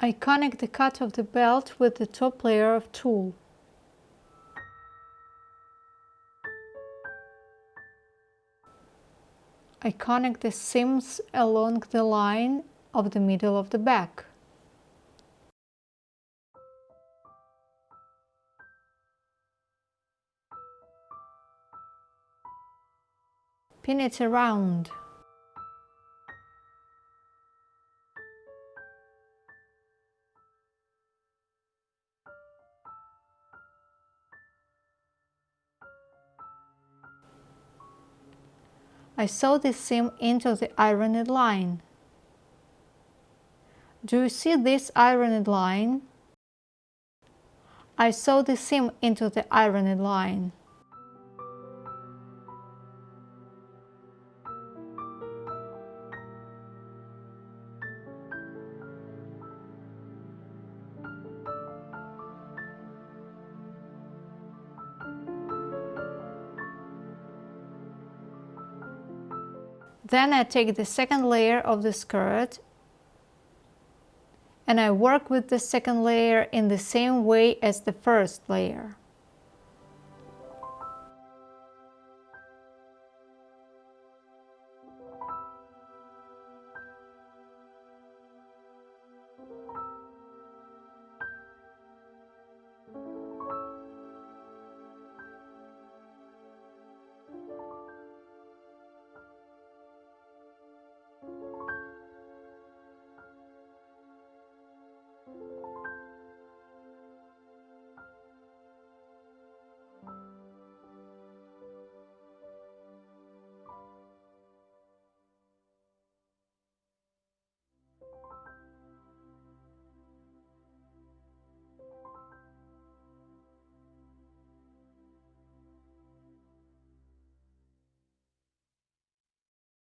I connect the cut of the belt with the top layer of tulle. I connect the seams along the line of the middle of the back. Pin it around. I sew the seam into the ironed line. Do you see this ironed line? I sew the seam into the ironed line. Then I take the second layer of the skirt and I work with the second layer in the same way as the first layer.